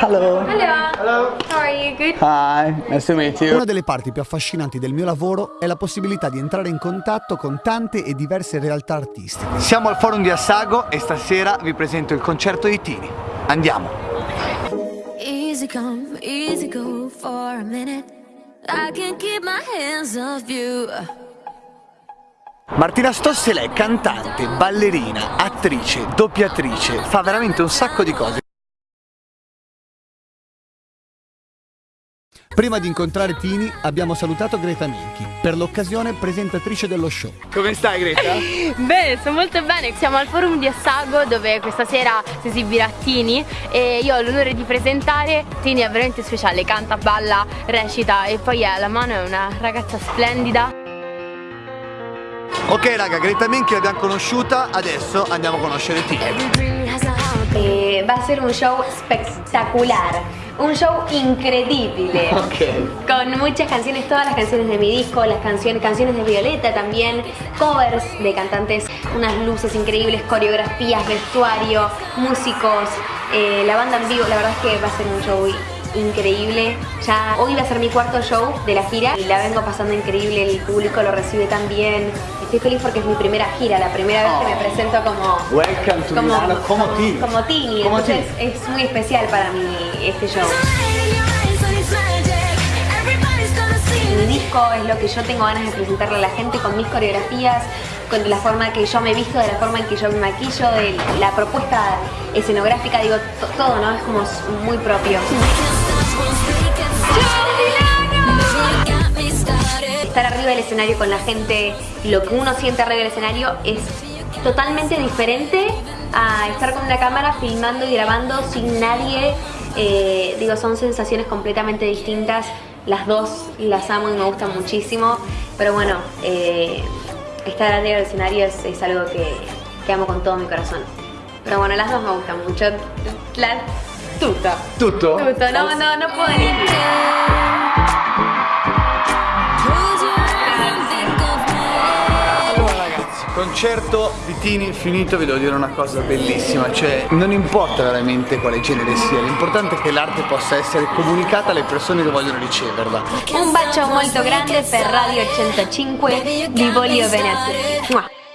Hello. Hello. Hello. How are you? Good? Hi, nice to meet you. Una delle parti più affascinanti del mio lavoro è la possibilità di entrare in contatto con tante e diverse realtà artistiche. Siamo al forum di Assago e stasera vi presento il concerto di Tini. Andiamo. Easy come, easy go for a minute. I can keep my hands off you. Martina Stossela è cantante, ballerina, attrice, doppiatrice, fa veramente un sacco di cose. Prima di incontrare Tini abbiamo salutato Greta Minchi, per l'occasione presentatrice dello show. Come stai Greta? Bene, sto molto bene. Siamo al forum di Assago dove questa sera si esibirà Tini e io ho l'onore di presentare. Tini è veramente speciale, canta, balla, recita e poi alla mano è una ragazza splendida. Ok raga, Greta Minchi l'abbiamo conosciuta, adesso andiamo a conoscere Tini. Va a ser un show espectacular, un show increíble. Con muchas canciones, todas las canciones de mi disco, las canciones, canciones de Violeta también, covers de cantantes, unas luces increíbles, coreografías, vestuario, músicos, eh, la banda en vivo, la verdad es que va a ser un show increíble. Ya hoy va a ser mi cuarto show de la gira y la vengo pasando increíble, el público lo recibe tan bien. Estoy feliz porque es mi primera gira, la primera vez que me presento como Welcome to Milano como Tini. como Tini, Como entonces Tini. es muy especial para mí este show. Mi disco es lo que yo tengo ganas de presentarle a la gente con mis coreografías, con la forma que yo me visto, de la forma en que yo me maquillo, de la propuesta escenográfica, digo, to- todo, ¿no? Es como muy propio. Estar arriba del escenario con la gente, lo que uno siente arriba del escenario es totalmente diferente a estar con una cámara filmando y grabando sin nadie. Eh, digo, son sensaciones completamente distintas. Las dos las amo y me gustan muchísimo. Pero bueno, eh, estar arriba del escenario es, es algo que, que amo con todo mi corazón. Pero bueno, las dos me gustan mucho. La tuta. Tutto? Tuto, no, no, no puedo elegir. Concerto di Tini finito, vi devo dire una cosa bellissima, cioè non importa veramente quale genere sia, l'importante è che l'arte possa essere comunicata alle persone che vogliono riceverla. Un bacio molto grande per Radio 105 di Voglio bene a tutti.